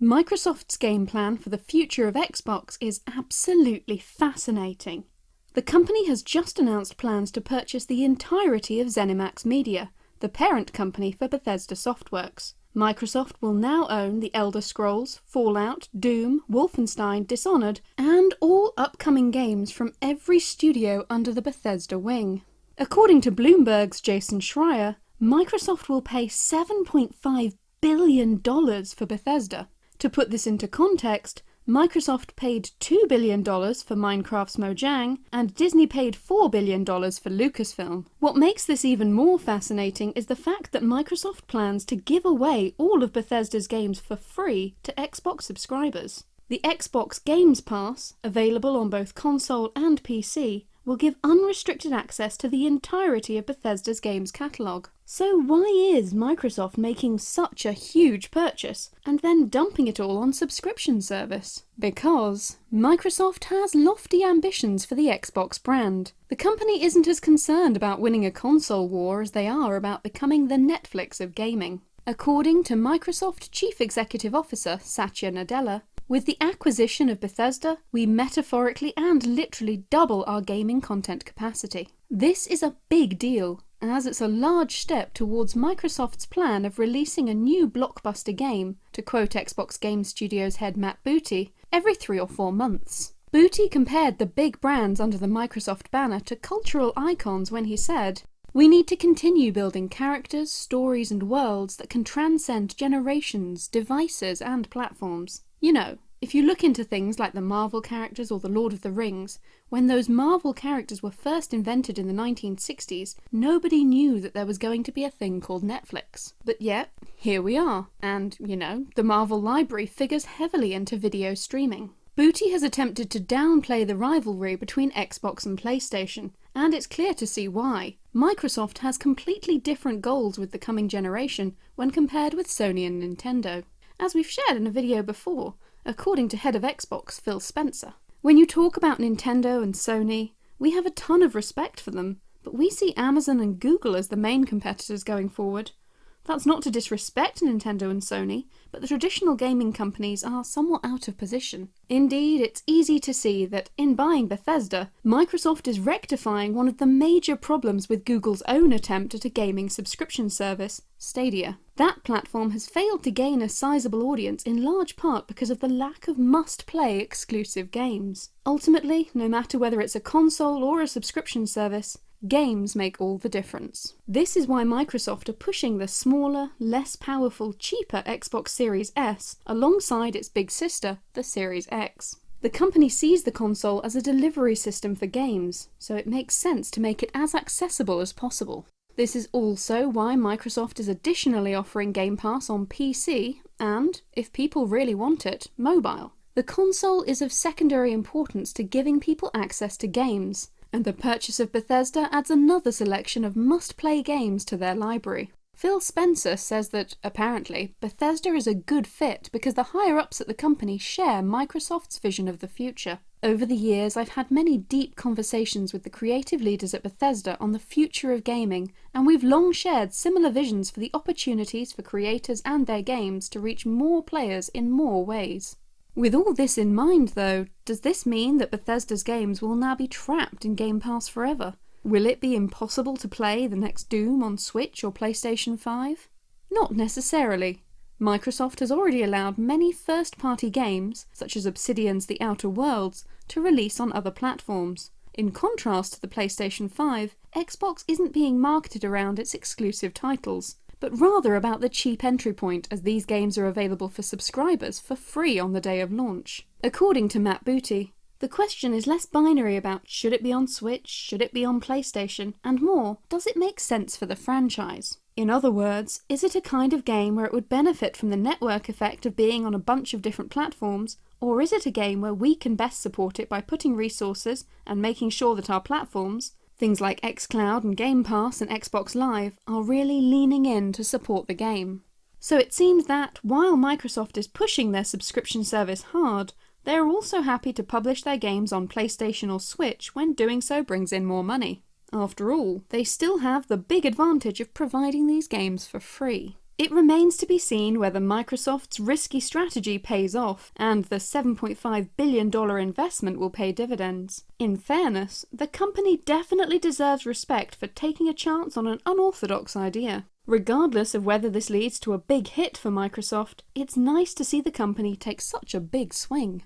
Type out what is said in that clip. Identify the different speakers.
Speaker 1: Microsoft's game plan for the future of Xbox is absolutely fascinating. The company has just announced plans to purchase the entirety of ZeniMax Media, the parent company for Bethesda Softworks. Microsoft will now own The Elder Scrolls, Fallout, Doom, Wolfenstein, Dishonored, and all upcoming games from every studio under the Bethesda wing. According to Bloomberg's Jason Schreier, Microsoft will pay $7.5 billion for Bethesda. To put this into context, Microsoft paid $2 billion for Minecraft's Mojang, and Disney paid $4 billion for Lucasfilm. What makes this even more fascinating is the fact that Microsoft plans to give away all of Bethesda's games for free to Xbox subscribers. The Xbox Games Pass, available on both console and PC, will give unrestricted access to the entirety of Bethesda's games catalogue. So why is Microsoft making such a huge purchase and then dumping it all on subscription service? Because Microsoft has lofty ambitions for the Xbox brand. The company isn't as concerned about winning a console war as they are about becoming the Netflix of gaming. According to Microsoft Chief Executive Officer Satya Nadella, with the acquisition of Bethesda, we metaphorically and literally double our gaming content capacity. This is a big deal, as it's a large step towards Microsoft's plan of releasing a new blockbuster game, to quote Xbox Game Studios head Matt Booty, every three or four months. Booty compared the big brands under the Microsoft banner to cultural icons when he said, we need to continue building characters, stories and worlds that can transcend generations, devices and platforms. You know, if you look into things like the Marvel characters or the Lord of the Rings, when those Marvel characters were first invented in the 1960s, nobody knew that there was going to be a thing called Netflix. But yet, here we are, and, you know, the Marvel library figures heavily into video streaming. Booty has attempted to downplay the rivalry between Xbox and PlayStation, and it's clear to see why. Microsoft has completely different goals with the coming generation when compared with Sony and Nintendo as we've shared in a video before, according to head of Xbox Phil Spencer. When you talk about Nintendo and Sony, we have a ton of respect for them, but we see Amazon and Google as the main competitors going forward. That's not to disrespect Nintendo and Sony, but the traditional gaming companies are somewhat out of position. Indeed, it's easy to see that in buying Bethesda, Microsoft is rectifying one of the major problems with Google's own attempt at a gaming subscription service, Stadia. That platform has failed to gain a sizable audience in large part because of the lack of must-play exclusive games. Ultimately, no matter whether it's a console or a subscription service, Games make all the difference. This is why Microsoft are pushing the smaller, less powerful, cheaper Xbox Series S alongside its big sister, the Series X. The company sees the console as a delivery system for games, so it makes sense to make it as accessible as possible. This is also why Microsoft is additionally offering Game Pass on PC and, if people really want it, mobile. The console is of secondary importance to giving people access to games, and the purchase of Bethesda adds another selection of must-play games to their library. Phil Spencer says that, apparently, Bethesda is a good fit because the higher-ups at the company share Microsoft's vision of the future. Over the years, I've had many deep conversations with the creative leaders at Bethesda on the future of gaming, and we've long shared similar visions for the opportunities for creators and their games to reach more players in more ways. With all this in mind though, does this mean that Bethesda's games will now be trapped in Game Pass forever? Will it be impossible to play the next Doom on Switch or PlayStation 5? Not necessarily. Microsoft has already allowed many first-party games, such as Obsidian's The Outer Worlds, to release on other platforms. In contrast to the PlayStation 5, Xbox isn't being marketed around its exclusive titles but rather about the cheap entry point as these games are available for subscribers for free on the day of launch. According to Matt Booty, the question is less binary about should it be on Switch, should it be on PlayStation, and more, does it make sense for the franchise? In other words, is it a kind of game where it would benefit from the network effect of being on a bunch of different platforms, or is it a game where we can best support it by putting resources and making sure that our platforms, Things like xCloud and Game Pass and Xbox Live are really leaning in to support the game. So it seems that, while Microsoft is pushing their subscription service hard, they are also happy to publish their games on PlayStation or Switch when doing so brings in more money. After all, they still have the big advantage of providing these games for free. It remains to be seen whether Microsoft's risky strategy pays off and the $7.5 billion investment will pay dividends. In fairness, the company definitely deserves respect for taking a chance on an unorthodox idea. Regardless of whether this leads to a big hit for Microsoft, it's nice to see the company take such a big swing.